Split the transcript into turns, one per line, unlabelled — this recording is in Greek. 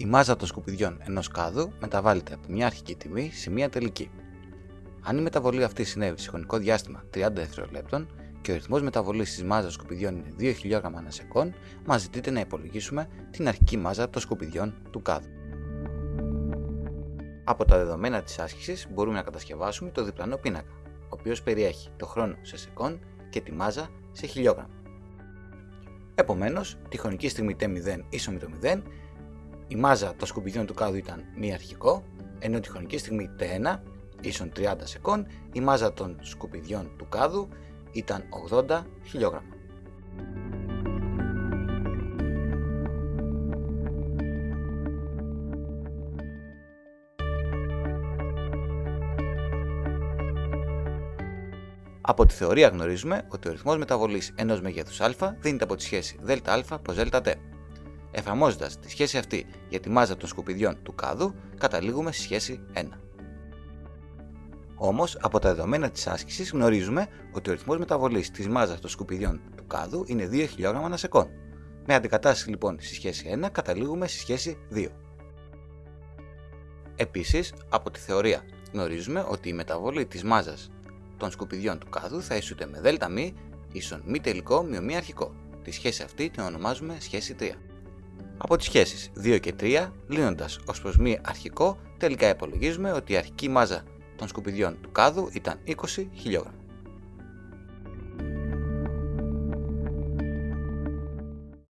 Η μάζα των σκουπιδιών ενός κάδου μεταβάλλεται από μια αρχική τιμή σε μια τελική. Αν η μεταβολή αυτή συνέβη σε χρονικό διάστημα 30 δευτερολέπτων και ο ρυθμός μεταβολής της μάζας σκουπιδιών είναι 2 χιλιόγραμμα ανά σεκόν, μας ζητείτε να υπολογίσουμε την αρχική μάζα των σκουπιδιών του κάδου. Από τα δεδομένα της άσκησης μπορούμε να κατασκευάσουμε το διπλανό πίνακα, ο οποίος περιέχει το χρόνο σε σεκόν και τη μάζα σε χιλιόγραμμα. Επομένως, τη χρονική στιγμή T0 ίσο με το 0, η μάζα των σκουπιδιών του κάδου ήταν μη αρχικό, ενώ τη χρονική στιγμή T1 ίσον 30 σεκόν, η μάζα των σκουπιδιών του κάδου ήταν 80 χιλιόγραμμα. Από τη θεωρία γνωρίζουμε ότι ο ρυθμός μεταβολής ενός μεγέθους α δίνεται από τη σχέση ΔΑ προς ΔΤ. Εφαρμόζοντας τη σχέση αυτή για τη μάζα των σκουπιδιών του κάδου, καταλήγουμε στη σχέση 1. Όμως, από τα δεδομένα της άσκησης γνωρίζουμε ότι ο ρυθμός μεταβολής της μάζας των σκουπιδιών του κάδου είναι 2 χιλιόγραμμα ανά σεκόν. Με αντικατάσταση λοιπόν στη σχέση 1 καταλήγουμε στη σχέση 2. Επίσης, από τη θεωρία γνωρίζουμε ότι η μεταβολή της μάζας των σκουπιδιών του κάδου θα ισούται με ΔΜ ίσον μη τελικό μειω μη αρχικό. Τη σχέση αυτή την ονομάζουμε σχέση 3. Από τις σχέσεις 2 και 3, λύνοντας ως προς μη αρχικό, τελικά υπολογίζουμε ότι η αρχική μάζα των σκουπιδιών του κάδου ήταν 20 χιλιόγραμμα.